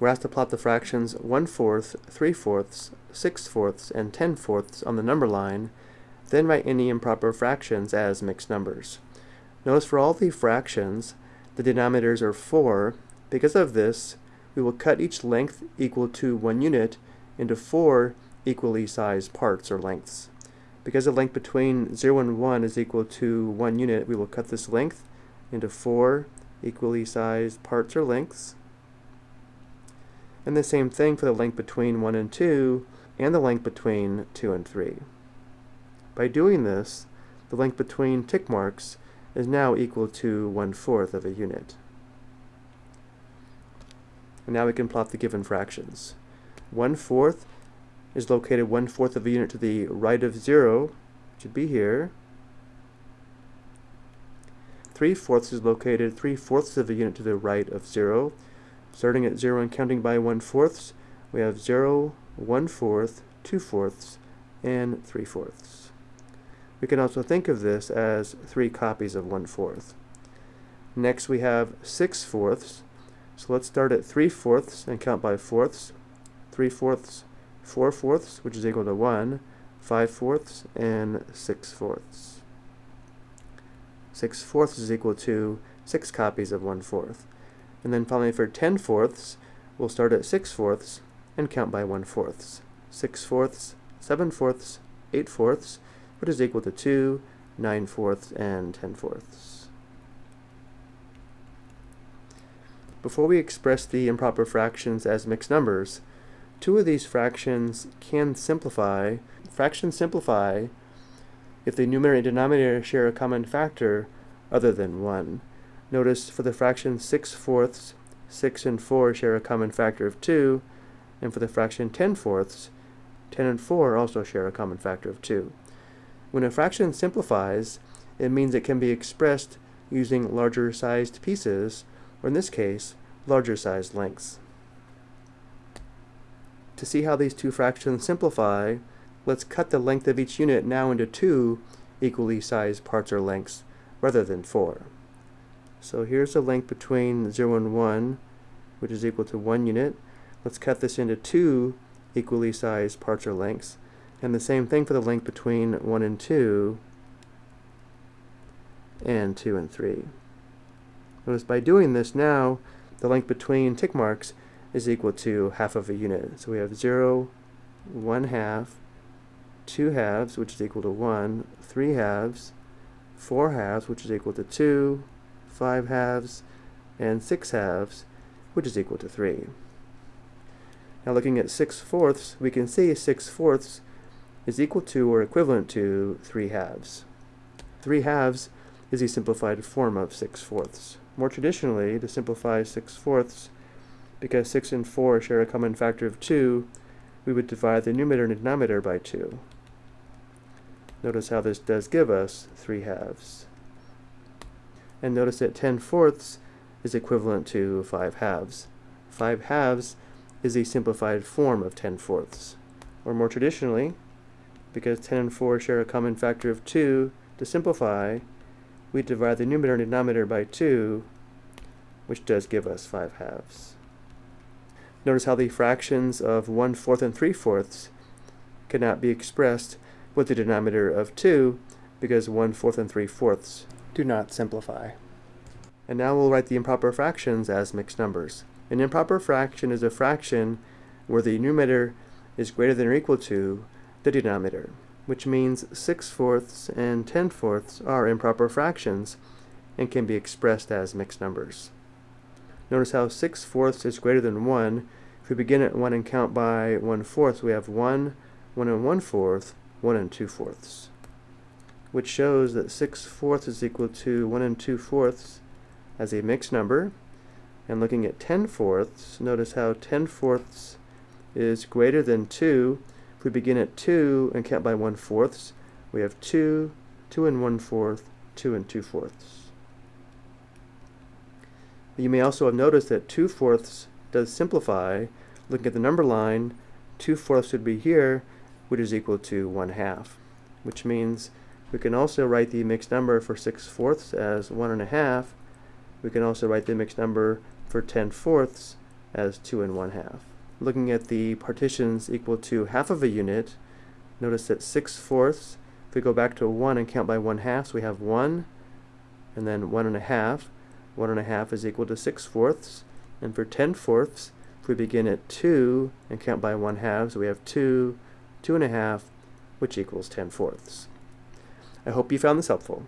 we're asked to plot the fractions 1 fourth, 3 fourths, 6 fourths, and 10 fourths on the number line, then write any improper fractions as mixed numbers. Notice for all the fractions, the denominators are 4. Because of this, we will cut each length equal to 1 unit into 4 equally sized parts or lengths. Because the length between 0 and 1 is equal to 1 unit, we will cut this length into 4 equally sized parts or lengths. And the same thing for the length between 1 and 2 and the length between 2 and 3. By doing this, the length between tick marks is now equal to 1 fourth of a unit. And now we can plot the given fractions. 1 fourth is located 1 fourth of a unit to the right of 0, which would be here. 3 fourths is located 3 fourths of a unit to the right of 0, Starting at 0 and counting by 1 fourths, we have 0, 1 fourth, 2 fourths, and 3 fourths. We can also think of this as three copies of 1 fourth. Next we have 6 fourths, so let's start at 3 fourths and count by fourths. 3 fourths, 4 fourths, which is equal to 1, 5 fourths, and 6 fourths. 6 fourths is equal to 6 copies of 1 fourth. And then finally for 10 fourths, we'll start at 6 fourths and count by 1 fourths. 6 fourths, 7 fourths, 8 fourths, which is equal to 2, 9 fourths, and 10 fourths. Before we express the improper fractions as mixed numbers, two of these fractions can simplify. Fractions simplify if the numerator and denominator share a common factor other than 1. Notice for the fraction 6 fourths, 6 and 4 share a common factor of 2, and for the fraction 10 fourths, 10 and 4 also share a common factor of 2. When a fraction simplifies, it means it can be expressed using larger sized pieces, or in this case, larger sized lengths. To see how these two fractions simplify, let's cut the length of each unit now into two equally sized parts or lengths, rather than four. So here's the length between 0 and 1, which is equal to 1 unit. Let's cut this into two equally sized parts or lengths. And the same thing for the length between 1 and 2 and 2 and 3. Notice by doing this now, the length between tick marks is equal to half of a unit. So we have 0, 1 half, 2 halves, which is equal to 1, 3 halves, 4 halves, which is equal to 2, 5 halves, and 6 halves, which is equal to 3. Now looking at 6 fourths, we can see 6 fourths is equal to or equivalent to 3 halves. 3 halves is a simplified form of 6 fourths. More traditionally, to simplify 6 fourths, because 6 and 4 share a common factor of 2, we would divide the numerator and denominator by 2. Notice how this does give us 3 halves. And notice that 10 fourths is equivalent to 5 halves. 5 halves is a simplified form of 10 fourths. Or more traditionally, because 10 and 4 share a common factor of 2, to simplify, we divide the numerator and denominator by 2, which does give us 5 halves. Notice how the fractions of 1 fourth and 3 fourths cannot be expressed with the denominator of 2 because 1 fourth and 3 fourths do not simplify. And now we'll write the improper fractions as mixed numbers. An improper fraction is a fraction where the numerator is greater than or equal to the denominator, which means 6 fourths and 10 fourths are improper fractions and can be expressed as mixed numbers. Notice how 6 fourths is greater than 1. If we begin at 1 and count by 1 fourth, we have 1, 1 and 1 fourth, 1 and 2 fourths which shows that 6 fourths is equal to 1 and 2 fourths as a mixed number. And looking at 10 fourths, notice how 10 fourths is greater than 2. If we begin at 2 and count by 1 fourths, we have 2, 2 and 1 fourth, 2 and 2 fourths. You may also have noticed that 2 fourths does simplify. Looking at the number line, 2 fourths would be here, which is equal to 1 half, which means we can also write the mixed number for 6 fourths as 1 and a half. We can also write the mixed number for 10 fourths as 2 and 1 half. Looking at the partitions equal to half of a unit, notice that 6 fourths, if we go back to 1 and count by 1 half, so we have 1, and then 1 and a half. 1 and a half is equal to 6 fourths. And for 10 fourths, if we begin at 2 and count by 1 half, so we have 2, 2 and a half, which equals 10 fourths. I hope you found this helpful.